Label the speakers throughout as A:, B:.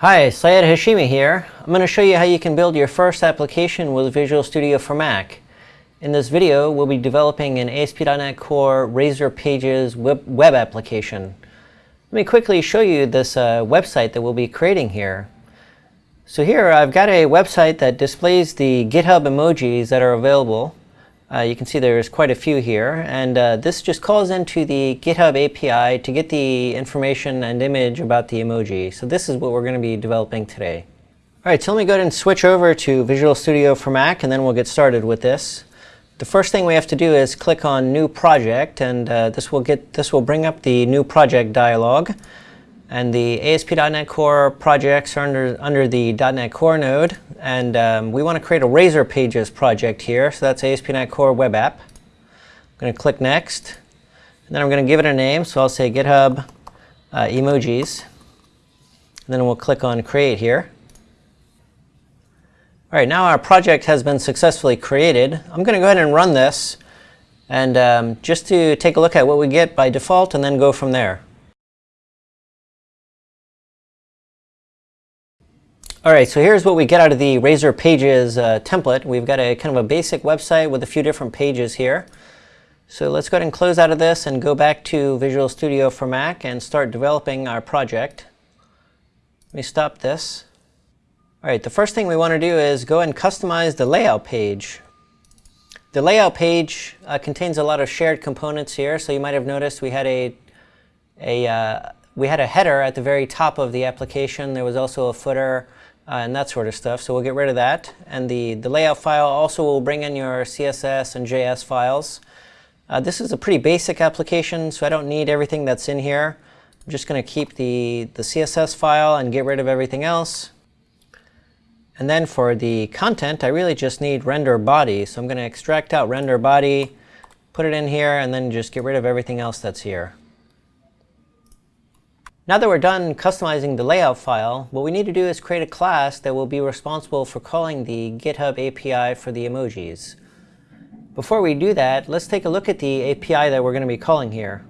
A: Hi, Sayed Hashimi here. I'm going to show you how you can build your first application with Visual Studio for Mac. In this video, we'll be developing an ASP.NET Core Razor Pages web, web application. Let me quickly show you this uh, website that we'll be creating here. So here I've got a website that displays the GitHub emojis that are available. Uh, you can see there's quite a few here, and uh, this just calls into the GitHub API to get the information and image about the emoji. So this is what we're going to be developing today. All right, so let me go ahead and switch over to Visual Studio for Mac, and then we'll get started with this. The first thing we have to do is click on New Project, and uh, this will get this will bring up the New Project dialog. And the ASP.NET Core projects are under, under the .NET Core node. And um, we want to create a Razor Pages project here. So that's ASP.NET Core Web App. I'm going to click Next. And then I'm going to give it a name. So I'll say GitHub uh, Emojis. And then we'll click on Create here. All right, now our project has been successfully created. I'm going to go ahead and run this. And um, just to take a look at what we get by default and then go from there. All right, so here's what we get out of the Razor Pages uh, template. We've got a kind of a basic website with a few different pages here. So let's go ahead and close out of this and go back to Visual Studio for Mac and start developing our project. Let me stop this. All right, the first thing we want to do is go and customize the layout page. The layout page uh, contains a lot of shared components here, so you might have noticed we had a, a uh, we had a header at the very top of the application. There was also a footer uh, and that sort of stuff. So we'll get rid of that. And the, the layout file also will bring in your CSS and JS files. Uh, this is a pretty basic application, so I don't need everything that's in here. I'm just going to keep the, the CSS file and get rid of everything else. And then for the content, I really just need render body. So I'm going to extract out render body, put it in here, and then just get rid of everything else that's here. Now that we're done customizing the layout file, what we need to do is create a class that will be responsible for calling the GitHub API for the emojis. Before we do that, let's take a look at the API that we're going to be calling here.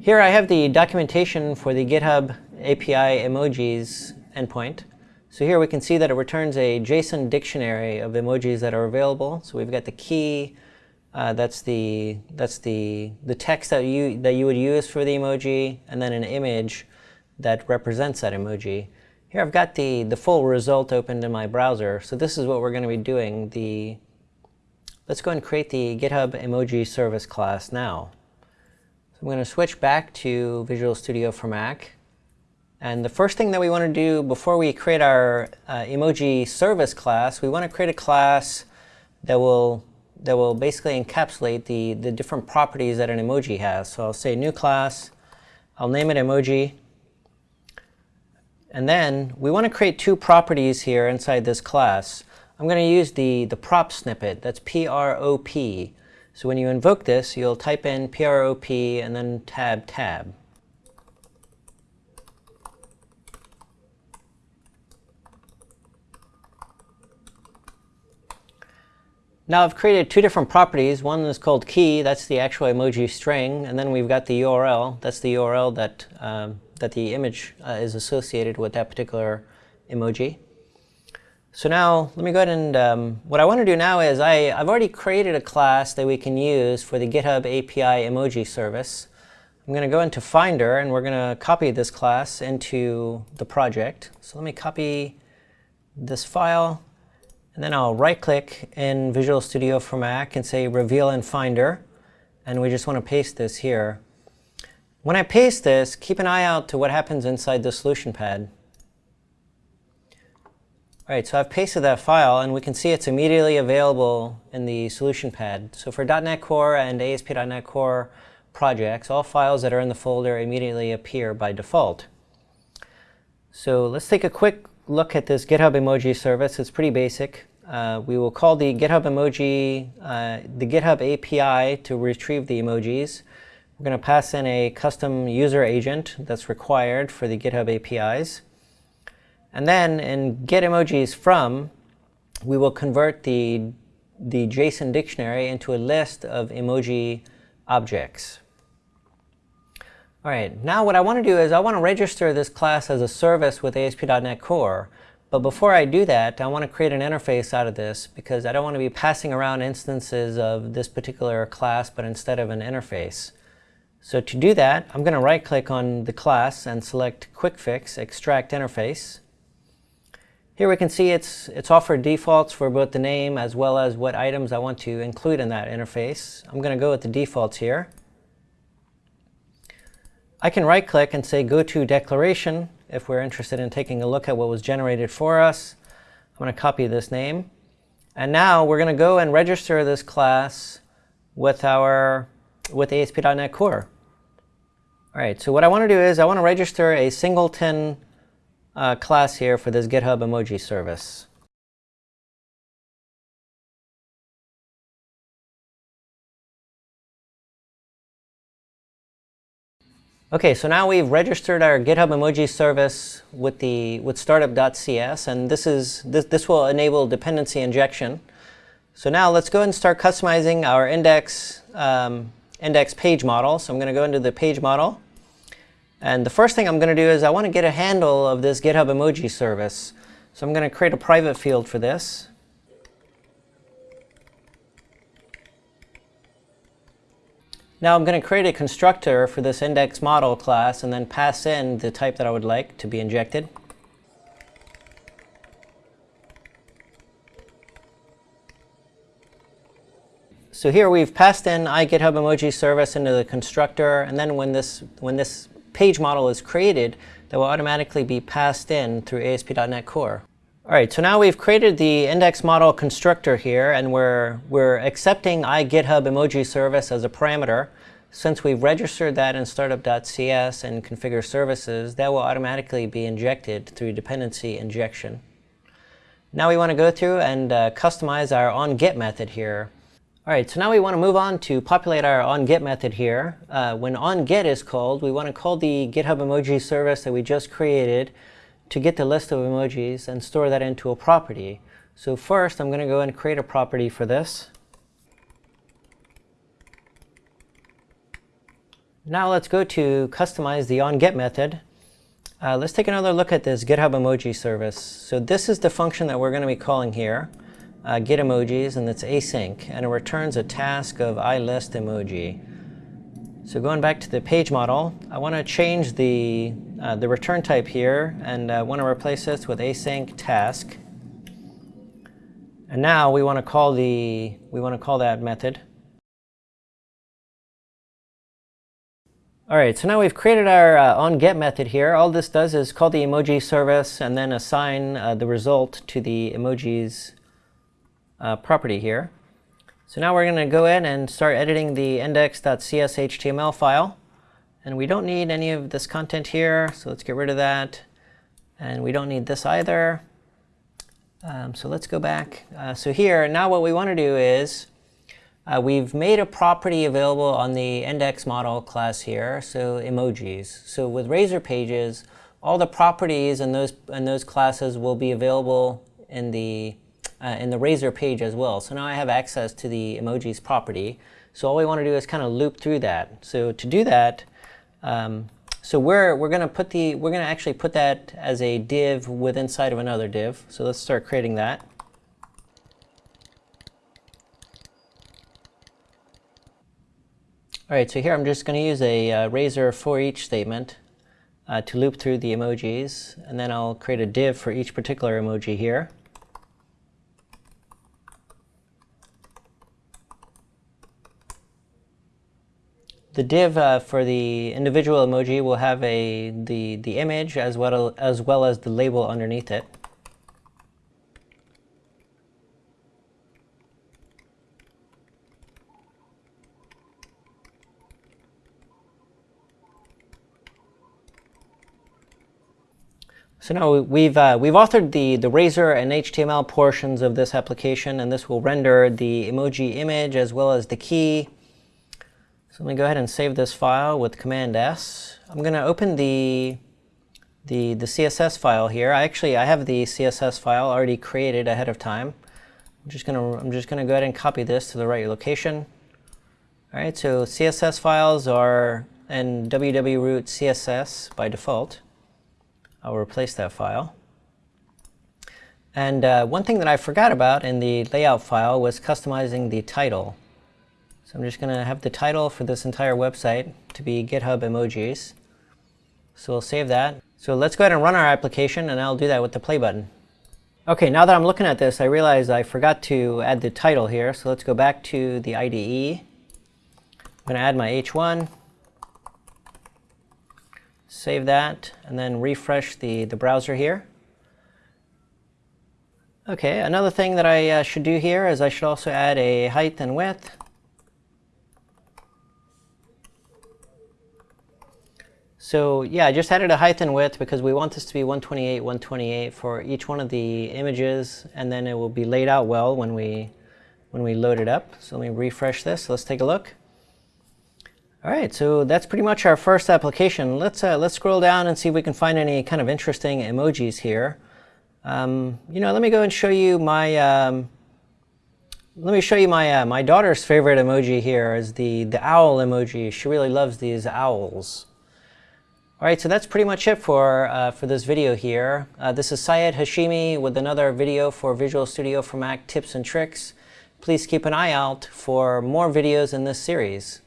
A: Here I have the documentation for the GitHub API emojis endpoint. So here we can see that it returns a JSON dictionary of emojis that are available. So we've got the key, uh, that's the that's the the text that you that you would use for the emoji, and then an image that represents that emoji. Here I've got the the full result opened in my browser. So this is what we're going to be doing. The let's go and create the GitHub emoji service class now. So I'm going to switch back to Visual Studio for Mac. And the first thing that we want to do before we create our uh, emoji service class, we want to create a class that will that will basically encapsulate the, the different properties that an emoji has. So I'll say new class, I'll name it emoji, and then we want to create two properties here inside this class. I'm going to use the, the prop snippet, that's P-R-O-P. So when you invoke this, you'll type in P-R-O-P and then tab tab. Now I've created two different properties. One is called key, that's the actual emoji string, and then we've got the URL, that's the URL that, um, that the image uh, is associated with that particular emoji. So now let me go ahead and um, what I want to do now is I, I've already created a class that we can use for the GitHub API emoji service. I'm going to go into Finder and we're going to copy this class into the project. So let me copy this file and then I'll right click in Visual Studio for Mac and say Reveal in Finder. And we just want to paste this here. When I paste this, keep an eye out to what happens inside the solution pad. All right, so I've pasted that file, and we can see it's immediately available in the solution pad. So for .NET Core and ASP.NET Core projects, all files that are in the folder immediately appear by default. So let's take a quick look at this GitHub emoji service. It's pretty basic. Uh, we will call the GitHub emoji, uh, the GitHub API to retrieve the emojis. We're going to pass in a custom user agent that's required for the GitHub APIs. And then in get emojis from, we will convert the, the JSON dictionary into a list of emoji objects. All right, now what I want to do is I want to register this class as a service with ASP.NET Core. But before I do that, I want to create an interface out of this because I don't want to be passing around instances of this particular class, but instead of an interface. So to do that, I'm going to right click on the class and select Quick Fix Extract Interface. Here we can see it's, it's offered defaults for both the name as well as what items I want to include in that interface. I'm going to go with the defaults here. I can right click and say go to declaration if we're interested in taking a look at what was generated for us. I'm going to copy this name. And now we're going to go and register this class with our with ASP.NET Core. All right, so what I want to do is I want to register a singleton uh, class here for this GitHub emoji service. Okay, so now we've registered our GitHub emoji service with the with startup.cs, and this is this this will enable dependency injection. So now let's go and start customizing our index um, index page model. So I'm going to go into the page model, and the first thing I'm going to do is I want to get a handle of this GitHub emoji service. So I'm going to create a private field for this. Now I'm going to create a constructor for this index model class and then pass in the type that I would like to be injected. So here we've passed in iGitHub emoji service into the constructor, and then when this, when this page model is created, that will automatically be passed in through ASP.NET Core. All right, so now we've created the index model constructor here, and we're, we're accepting iGitHub emoji service as a parameter. Since we've registered that in startup.cs and configure services, that will automatically be injected through dependency injection. Now we want to go through and uh, customize our onGet method here. All right, so now we want to move on to populate our onGet method here. Uh, when onGet is called, we want to call the GitHub emoji service that we just created to get the list of emojis and store that into a property. So first, I'm going to go and create a property for this. Now let's go to customize the onGet method. Uh, let's take another look at this GitHub emoji service. So this is the function that we're going to be calling here, uh, get emojis, and it's async, and it returns a task of ilist emoji. So going back to the page model, I want to change the, uh, the return type here and uh, want to replace this with async task. And now we want to call the we want to call that method. All right, so now we've created our uh, onGet method here. All this does is call the emoji service and then assign uh, the result to the emojis uh, property here. So now we're going to go in and start editing the index.cshtml file. And we don't need any of this content here, so let's get rid of that. And we don't need this either. Um, so let's go back. Uh, so here, now what we want to do is uh, we've made a property available on the index model class here, so emojis. So with Razor Pages, all the properties in those, in those classes will be available in the uh, in the Razor page as well. So now I have access to the emojis property. So all we want to do is kind of loop through that. So to do that, um, so we're we're going to put the we're going to actually put that as a div with inside of another div. So let's start creating that. All right, so here I'm just going to use a uh, razor for each statement uh, to loop through the emojis, and then I'll create a div for each particular emoji here. The div uh, for the individual emoji will have a the the image as well as well as the label underneath it. So now we've, uh, we've authored the, the Razor and HTML portions of this application, and this will render the emoji image as well as the key so let me go ahead and save this file with Command S. I'm going to open the, the, the CSS file here. I actually I have the CSS file already created ahead of time. I'm just going to I'm just going to go ahead and copy this to the right location. All right, so CSS files are and wwwroot CSS by default. I'll replace that file. And uh, one thing that I forgot about in the layout file was customizing the title. So I'm just going to have the title for this entire website to be GitHub emojis. So we'll save that. So let's go ahead and run our application, and I'll do that with the play button. OK, now that I'm looking at this, I realize I forgot to add the title here. So let's go back to the IDE. I'm going to add my H1, save that, and then refresh the, the browser here. OK, another thing that I uh, should do here is I should also add a height and width. So yeah, I just added a height and width because we want this to be 128, 128 for each one of the images, and then it will be laid out well when we, when we load it up. So let me refresh this. Let's take a look. All right, so that's pretty much our first application. Let's, uh, let's scroll down and see if we can find any kind of interesting emojis here. Um, you know, let me go and show you my, um, let me show you my, uh, my daughter's favorite emoji here is the, the owl emoji. She really loves these owls. All right, so that's pretty much it for, uh, for this video here. Uh, this is Sayed Hashimi with another video for Visual Studio for Mac tips and tricks. Please keep an eye out for more videos in this series.